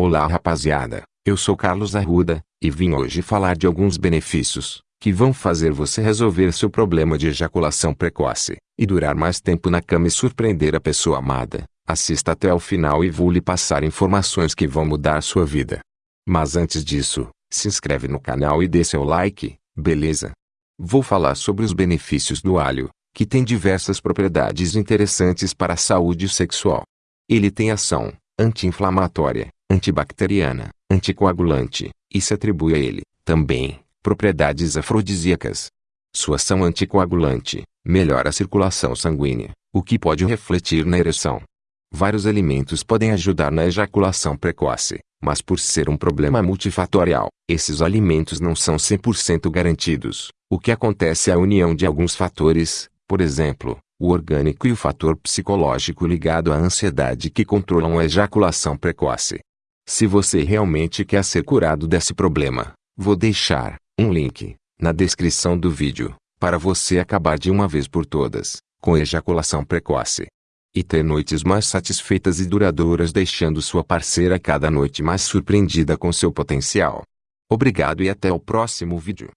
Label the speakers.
Speaker 1: Olá rapaziada, eu sou Carlos Arruda, e vim hoje falar de alguns benefícios, que vão fazer você resolver seu problema de ejaculação precoce, e durar mais tempo na cama e surpreender a pessoa amada. Assista até o final e vou lhe passar informações que vão mudar sua vida. Mas antes disso, se inscreve no canal e dê seu like, beleza? Vou falar sobre os benefícios do alho, que tem diversas propriedades interessantes para a saúde sexual. Ele tem ação anti-inflamatória, antibacteriana, anticoagulante, e se atribui a ele, também, propriedades afrodisíacas. Sua ação anticoagulante melhora a circulação sanguínea, o que pode refletir na ereção. Vários alimentos podem ajudar na ejaculação precoce, mas por ser um problema multifatorial, esses alimentos não são 100% garantidos. O que acontece é a união de alguns fatores, por exemplo, o orgânico e o fator psicológico ligado à ansiedade que controlam a ejaculação precoce. Se você realmente quer ser curado desse problema, vou deixar um link na descrição do vídeo para você acabar de uma vez por todas com ejaculação precoce e ter noites mais satisfeitas e duradouras deixando sua parceira cada noite mais surpreendida com seu potencial. Obrigado e até o próximo vídeo.